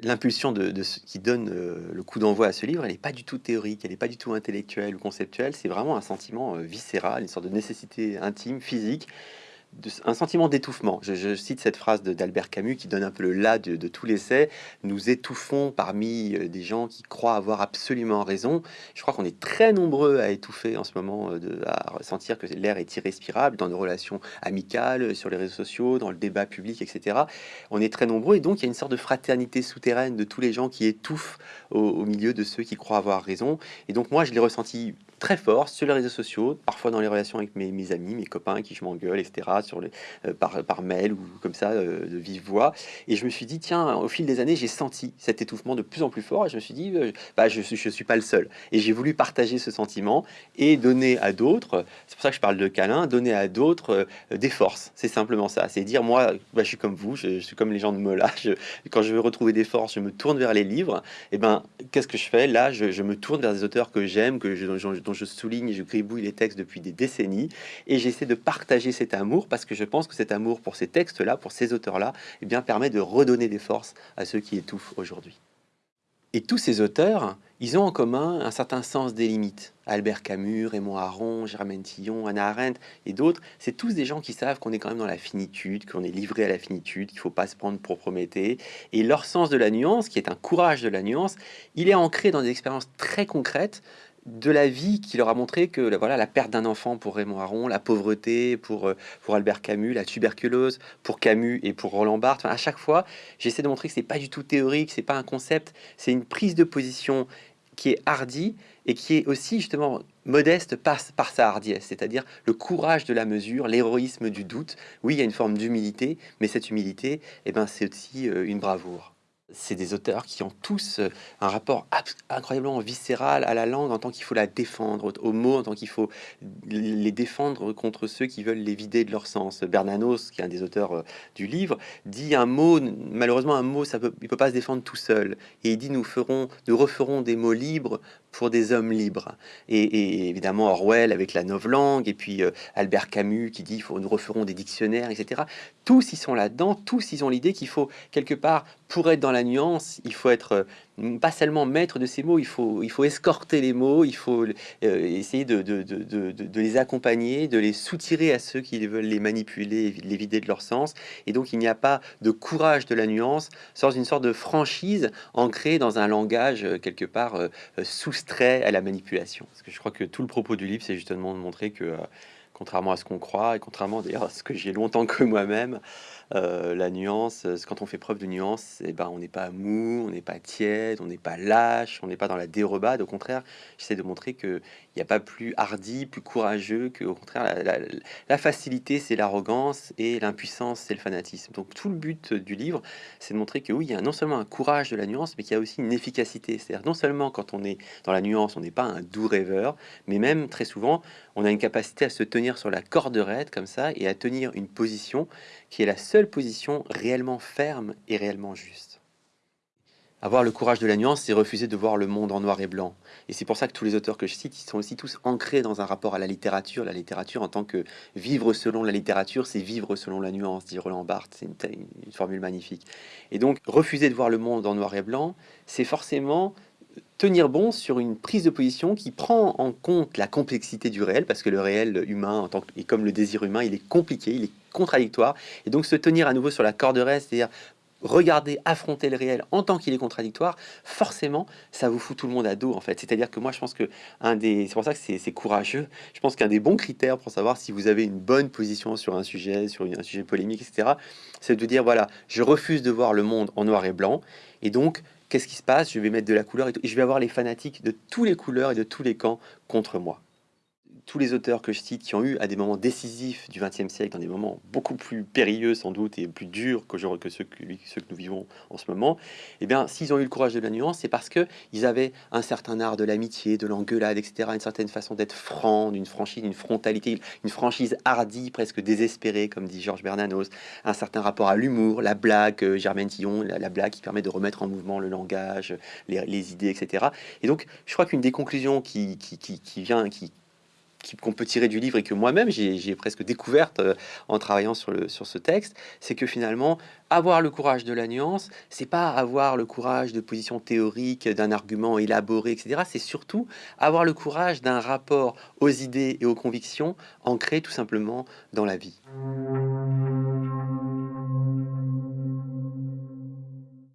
l'impulsion qui donne le coup d'envoi à ce livre, elle n'est pas du tout théorique, elle n'est pas du tout intellectuelle ou conceptuelle, c'est vraiment un sentiment viscéral, une sorte de nécessité intime, physique, un sentiment d'étouffement. Je, cite cette phrase d'Albert Camus qui donne un peu le là de, tout l'essai. Nous étouffons parmi euh, des gens qui croient avoir absolument raison. Je crois qu'on est très nombreux à étouffer en ce moment, euh, de, à ressentir que l'air est irrespirable dans nos relations amicales, sur les réseaux sociaux, dans le débat public, etc. On est très nombreux et donc il y a une sorte de fraternité souterraine de tous les gens qui étouffent au, au milieu de ceux qui croient avoir raison. Et donc moi, je l'ai ressenti très fort sur les réseaux sociaux, parfois dans les relations avec mes, amis, mes copains qui je m'engueule, etc., sur les, euh, par, par, mail ou comme ça, euh, de vive voix. Et je me suis dit, tiens, au fil des années, j'ai senti cet étouffement de plus en plus fort et je me suis dit, euh, bah, je ne suis, pas le seul. Et j'ai voulu partager ce sentiment et donner à d'autres, c'est pour ça que je parle de câlin, donner à d'autres des forces. C'est simplement ça. C'est dire, moi, bah, je suis comme vous, je, suis comme les gens de Mola. Je, quand je veux retrouver des forces, je me tourne vers les livres. Et ben, qu'est-ce que je fais? Là, je, je, me tourne vers des auteurs que j'aime, que je, dont je souligne et je gribouille les textes depuis des décennies. Et j'essaie de partager cet amour parce que je pense que cet amour pour ces textes-là, pour ces auteurs-là, eh bien permet de redonner des forces à ceux qui étouffent aujourd'hui. Et tous ces auteurs, ils ont en commun un certain sens des limites. Albert Camus, Raymond Aron, Germaine Tillon, Anna Arendt et d'autres, c'est tous des gens qui savent qu'on est quand même dans la finitude, qu'on est livré à la finitude, qu'il ne faut pas se prendre pour Prométhée. Et leur sens de la nuance, qui est un courage de la nuance, il est ancré dans des expériences très concrètes de la vie qui leur a montré que voilà, la perte d'un enfant pour Raymond Aron, la pauvreté pour, euh, pour Albert Camus, la tuberculose pour Camus et pour Roland Barthes. à chaque fois, j'essaie de montrer que c'est pas du tout théorique, c'est pas un concept, c'est une prise de position qui est hardie et qui est aussi justement modeste par, par sa hardiesse, c'est-à-dire le courage de la mesure, l'héroïsme du doute. Oui, il y a une forme d'humilité, mais cette humilité, eh ben, c'est aussi euh, une bravoure c'est des auteurs qui ont tous euh, un rapport incroyablement viscéral à la langue en tant qu'il faut la défendre, aux mots en tant qu'il faut les défendre contre ceux qui veulent les vider de leur sens. Bernanos, qui est un des auteurs euh, du livre, dit un mot, malheureusement un mot, ça peut, il peut pas se défendre tout seul. Et il dit nous ferons, nous referons des mots libres pour des hommes libres. Et, évidemment Orwell avec la langue et puis euh, Albert Camus qui dit faut, nous referons des dictionnaires, etc. Tous ils sont là-dedans, tous ils ont l'idée qu'il faut quelque part, pour être dans la nuance, il faut être euh, pas seulement maître de ces mots, il faut, il faut escorter les mots, il faut euh, essayer de, de, de, de, les accompagner, de les soutirer à ceux qui veulent les manipuler, les vider de leur sens. Et donc il n'y a pas de courage de la nuance sans une sorte de franchise ancrée dans un langage quelque part sous trait à la manipulation. Parce que je crois que tout le propos du livre, c'est justement de montrer que, euh, contrairement à ce qu'on croit, et contrairement d'ailleurs à ce que j'ai longtemps que moi-même, euh, la nuance, euh, quand on fait preuve de nuance, eh ben, on n'est pas mou, on n'est pas tiède, on n'est pas lâche, on n'est pas dans la dérobade. Au contraire, j'essaie de montrer qu'il n'y a pas plus hardi, plus courageux, que au contraire, la, facilité, c'est l'arrogance, et l'impuissance, c'est le fanatisme. Donc tout le but du livre, c'est de montrer que oui, il y a non seulement un courage de la nuance, mais qu'il y a aussi une efficacité. C'est-à-dire non seulement quand on est dans la nuance, on n'est pas un doux rêveur, mais même très souvent, on a une capacité à se tenir sur la corde raide comme ça, et à tenir une position qui est la seule position réellement ferme et réellement juste. Avoir le courage de la nuance, c'est refuser de voir le monde en noir et blanc. Et c'est pour ça que tous les auteurs que je cite, ils sont aussi tous ancrés dans un rapport à la littérature. La littérature en tant que vivre selon la littérature, c'est vivre selon la nuance, dit Roland Barthes. C'est une, une, formule magnifique. Et donc, refuser de voir le monde en noir et blanc, c'est forcément tenir bon sur une prise de position qui prend en compte la complexité du réel, parce que le réel humain, en tant que, et comme le désir humain, il est compliqué, il est contradictoire, et donc se tenir à nouveau sur la corde raide, c'est-à-dire regarder, affronter le réel en tant qu'il est contradictoire, forcément, ça vous fout tout le monde à dos, en fait. C'est-à-dire que moi, je pense que un des... C'est pour ça que c'est courageux. Je pense qu'un des bons critères pour savoir si vous avez une bonne position sur un sujet, sur un sujet polémique, etc., c'est de dire, voilà, je refuse de voir le monde en noir et blanc, et donc, qu'est-ce qui se passe? Je vais mettre de la couleur et, je vais avoir les fanatiques de tous les couleurs et de tous les camps contre moi tous les auteurs que je cite qui ont eu à des moments décisifs du XXe siècle, dans des moments beaucoup plus périlleux sans doute et plus durs que, que, ceux, que, nous vivons en ce moment, eh bien, s'ils ont eu le courage de la nuance, c'est parce qu'ils avaient un certain art de l'amitié, de l'engueulade, etc., une certaine façon d'être franc, d'une franchise, d'une frontalité, une franchise hardie, presque désespérée, comme dit Georges Bernanos, un certain rapport à l'humour, la blague, euh, Germaine Tillon, la, blague qui permet de remettre en mouvement le langage, les, idées, etc. Et donc, je crois qu'une des conclusions qui, vient, qui- qu'on peut tirer du livre et que moi-même j'ai presque découverte euh, en travaillant sur, ce texte, c'est que finalement, avoir le courage de la nuance, c'est pas avoir le courage de position théorique, d'un argument élaboré, etc. C'est surtout avoir le courage d'un rapport aux idées et aux convictions ancrées tout simplement dans la vie.